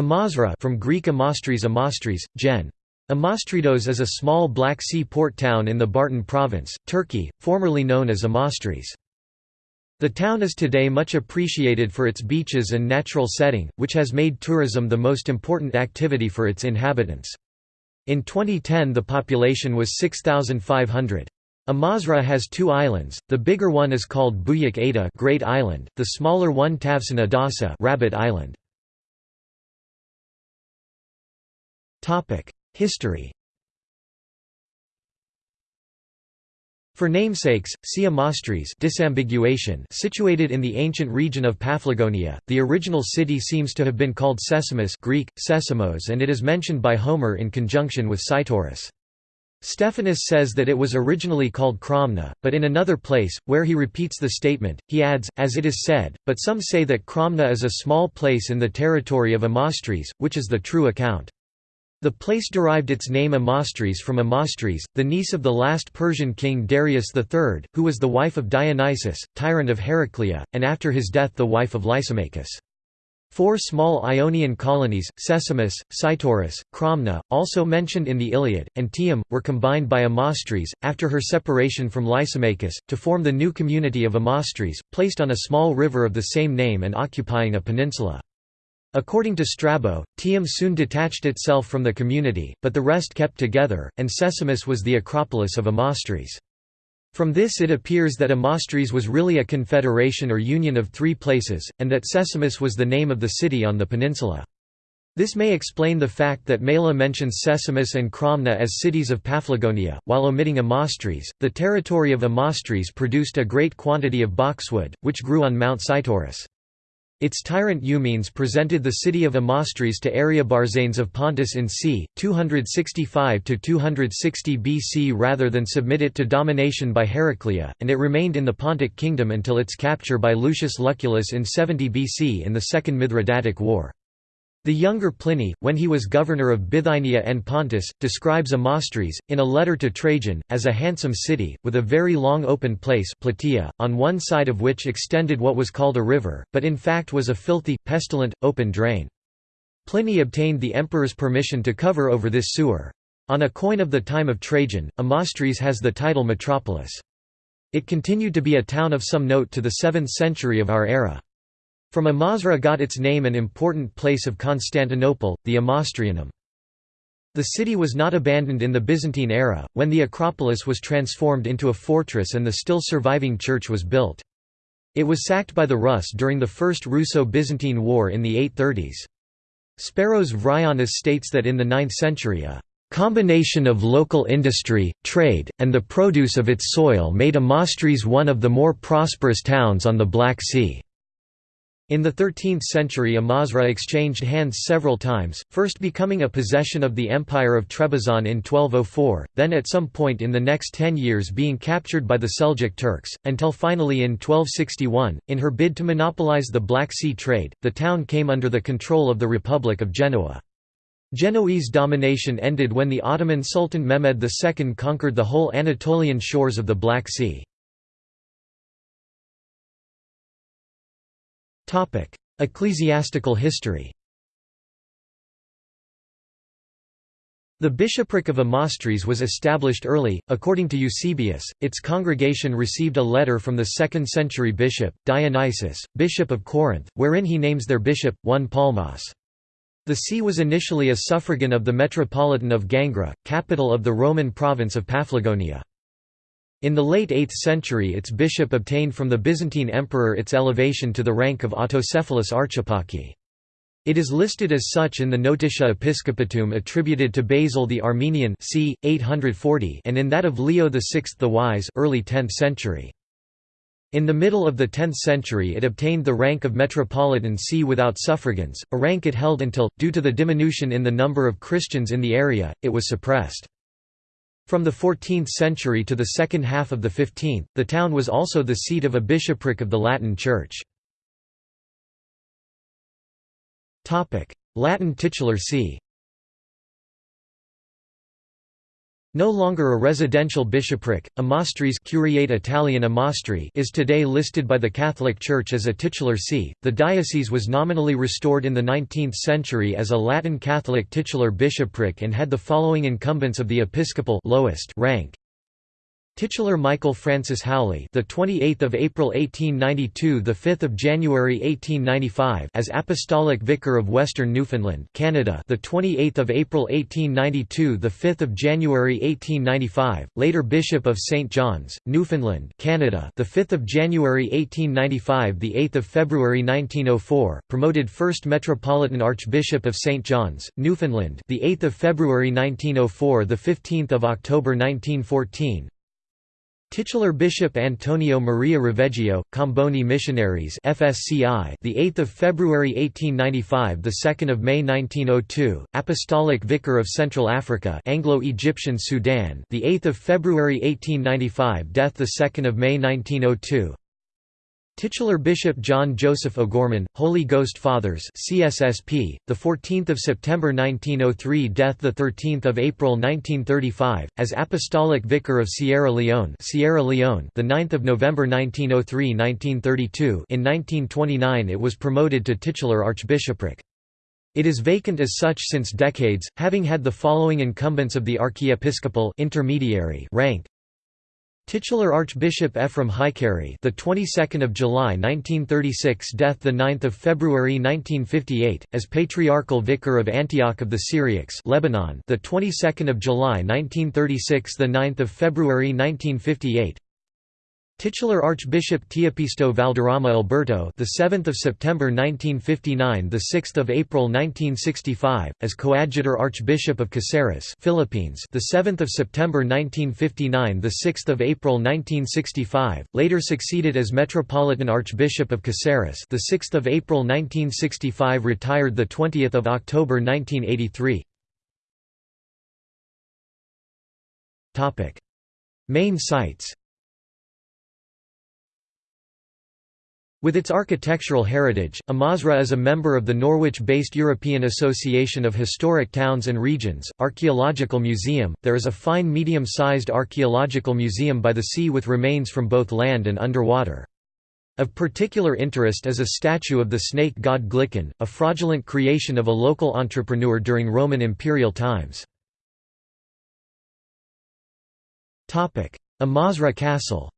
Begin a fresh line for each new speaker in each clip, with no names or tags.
Amasra from Greek Amastris Amastris, gen. Amastridos is a small Black Sea port town in the Bartın province, Turkey, formerly known as Amastris. The town is today much appreciated for its beaches and natural setting, which has made tourism the most important activity for its inhabitants. In 2010 the population was 6,500. Amasra has two islands, the bigger one is called Büyük Ada Great Island, the smaller one Tavsan Adası Rabbit Island. History For namesakes, see Amastris disambiguation situated in the ancient region of Paphlagonia. The original city seems to have been called Sesamus Greek, Sesamos and it is mentioned by Homer in conjunction with Cytorus. Stephanus says that it was originally called Cromna, but in another place, where he repeats the statement, he adds, as it is said, but some say that Cromna is a small place in the territory of Amastris, which is the true account. The place derived its name Amastris from Amastris, the niece of the last Persian king Darius III, who was the wife of Dionysius, tyrant of Heraclea, and after his death the wife of Lysimachus. Four small Ionian colonies, Sesamus, Cytorus, Cromna, also mentioned in the Iliad, and Tium, were combined by Amastris, after her separation from Lysimachus, to form the new community of Amastris, placed on a small river of the same name and occupying a peninsula. According to Strabo, Tium soon detached itself from the community, but the rest kept together, and Sesamus was the acropolis of Amastris. From this it appears that Amastris was really a confederation or union of three places, and that Sesamus was the name of the city on the peninsula. This may explain the fact that Mela mentions Sesamus and Cromna as cities of Paphlagonia, while omitting Amastris. The territory of Amastris produced a great quantity of boxwood, which grew on Mount Cytorus. Its tyrant Eumenes presented the city of Amastris to Ariobarzanes of Pontus in c. 265–260 BC rather than submit it to domination by Heraclea, and it remained in the Pontic kingdom until its capture by Lucius Lucullus in 70 BC in the Second Mithridatic War. The younger Pliny, when he was governor of Bithynia and Pontus, describes Amastris, in a letter to Trajan, as a handsome city, with a very long open place Plataea, on one side of which extended what was called a river, but in fact was a filthy, pestilent, open drain. Pliny obtained the emperor's permission to cover over this sewer. On a coin of the time of Trajan, Amastris has the title metropolis. It continued to be a town of some note to the 7th century of our era. From Amasra got its name an important place of Constantinople, the Amastrianum. The city was not abandoned in the Byzantine era, when the Acropolis was transformed into a fortress and the still surviving church was built. It was sacked by the Rus during the First Russo-Byzantine War in the 830s. Speros Vryonis states that in the 9th century a combination of local industry, trade, and the produce of its soil made Amastris one of the more prosperous towns on the Black Sea. In the 13th century Amasra exchanged hands several times, first becoming a possession of the Empire of Trebizond in 1204, then at some point in the next ten years being captured by the Seljuk Turks, until finally in 1261, in her bid to monopolize the Black Sea trade, the town came under the control of the Republic of Genoa. Genoese domination ended when the Ottoman Sultan Mehmed II conquered the whole Anatolian shores of the Black Sea. Ecclesiastical history The bishopric of Amastris was established early. According to Eusebius, its congregation received a letter from the 2nd century bishop, Dionysius, bishop of Corinth, wherein he names their bishop, 1 Palmas. The see was initially a suffragan of the Metropolitan of Gangra, capital of the Roman province of Paphlagonia. In the late 8th century its bishop obtained from the Byzantine emperor its elevation to the rank of autocephalous archieparchy. It is listed as such in the Notitiae Episcopatuum attributed to Basil the Armenian c. 840 and in that of Leo VI the Wise early 10th century. In the middle of the 10th century it obtained the rank of metropolitan see without suffragans, a rank it held until, due to the diminution in the number of Christians in the area, it was suppressed. From the 14th century to the second half of the 15th, the town was also the seat of a bishopric of the Latin Church. Latin titular see No longer a residential bishopric, Amastris Curiate Italian Amastri is today listed by the Catholic Church as a titular see. The diocese was nominally restored in the 19th century as a Latin Catholic titular bishopric and had the following incumbents of the episcopal lowest rank: Titular Michael Francis Howley, the 28th of April 1892, the 5th of January 1895, as Apostolic Vicar of Western Newfoundland, Canada, the 28th of April 1892, the 5th of January 1895, later Bishop of St John's, Newfoundland, Canada, the 5th of January 1895, the 8th of February 1904, promoted first Metropolitan Archbishop of St John's, Newfoundland, the 8th of February 1904, the 15th of October 1914. Titular Bishop Antonio Maria Roveggio, Comboni Missionaries FSCI, the 8th of February 1895, the 2nd of May 1902, Apostolic Vicar of Central Africa, Anglo-Egyptian Sudan, the 8th of February 1895, death the 2nd of May 1902. Titular Bishop John Joseph O'Gorman, Holy Ghost Fathers CSSP, the 14th of September 1903 death the 13th of April 1935 as Apostolic Vicar of Sierra Leone Sierra Leone the 9th of November 1903-1932 in 1929 it was promoted to titular archbishopric. It is vacant as such since decades, having had the following incumbents of the archiepiscopal intermediary rank Titular Archbishop Ephrem Hykary, the 22nd of July 1936, death the 9th of February 1958, as Patriarchal Vicar of Antioch of the Syriacs, Lebanon, the 22nd of July 1936, the 9th of February 1958. Titular Archbishop Teopisto Valderrama Alberto, the 7th of September 1959, the 6th of April 1965, as Coadjutor Archbishop of Caceres, Philippines, the 7th of September 1959, the 6th of April 1965, later succeeded as Metropolitan Archbishop of Caceres, the 6th of April 1965, retired the 20th of October 1983. Topic: Main sites. With its architectural heritage, Amasra is a member of the Norwich-based European Association of Historic Towns and Regions, Archaeological Museum. There is a fine medium-sized archaeological museum by the sea with remains from both land and underwater. Of particular interest is a statue of the snake god Glycon, a fraudulent creation of a local entrepreneur during Roman imperial times. Amasra Castle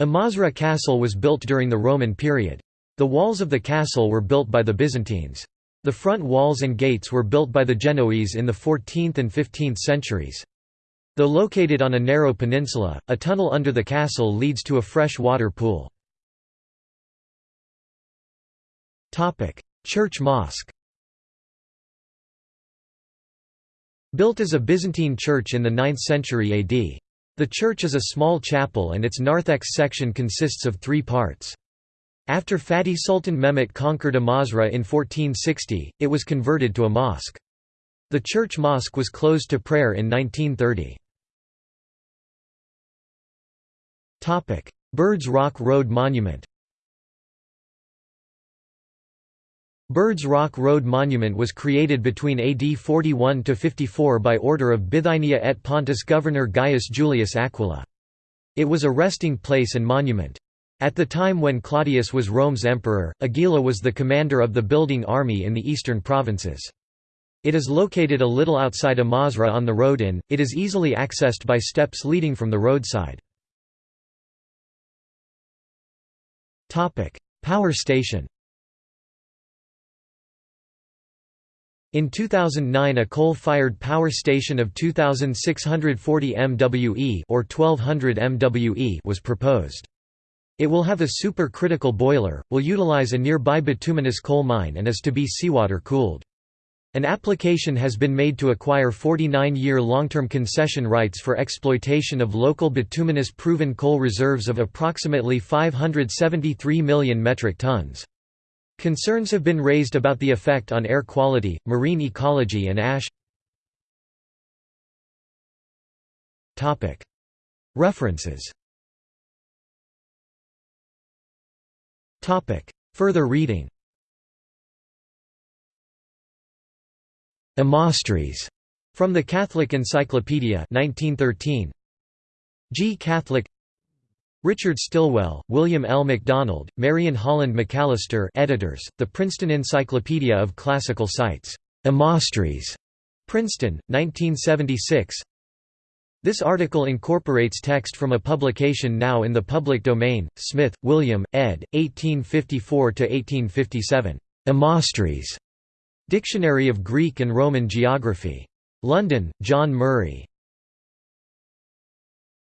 Amasra Castle was built during the Roman period. The walls of the castle were built by the Byzantines. The front walls and gates were built by the Genoese in the 14th and 15th centuries. Though located on a narrow peninsula, a tunnel under the castle leads to a fresh water pool. Church mosque Built as a Byzantine church in the 9th century AD. The church is a small chapel and its narthex section consists of three parts. After Fatih Sultan Mehmet conquered Amasra in 1460, it was converted to a mosque. The church mosque was closed to prayer in 1930. Birds Rock Road Monument Birds Rock Road Monument was created between AD 41–54 by order of Bithynia et Pontus governor Gaius Julius Aquila. It was a resting place and monument. At the time when Claudius was Rome's emperor, Aquila was the commander of the building army in the eastern provinces. It is located a little outside Amasra on the road in, it is easily accessed by steps leading from the roadside. Power station In 2009 a coal-fired power station of 2640 MWE or 1200 MWE was proposed. It will have a supercritical boiler, will utilize a nearby bituminous coal mine and is to be seawater cooled. An application has been made to acquire 49-year long-term concession rights for exploitation of local bituminous proven coal reserves of approximately 573 million metric tons. Concerns have been raised about the effect on air quality, marine ecology and ash. References. Further reading. Amastris, from the Catholic Encyclopedia 1913. G. Catholic Richard Stilwell, William L. MacDonald, Marion Holland McAllister editors, The Princeton Encyclopedia of Classical Sites. Amastris. Princeton, 1976 This article incorporates text from a publication now in the public domain, Smith, William, ed., 1854–1857. Amastris. Dictionary of Greek and Roman Geography. London, John Murray.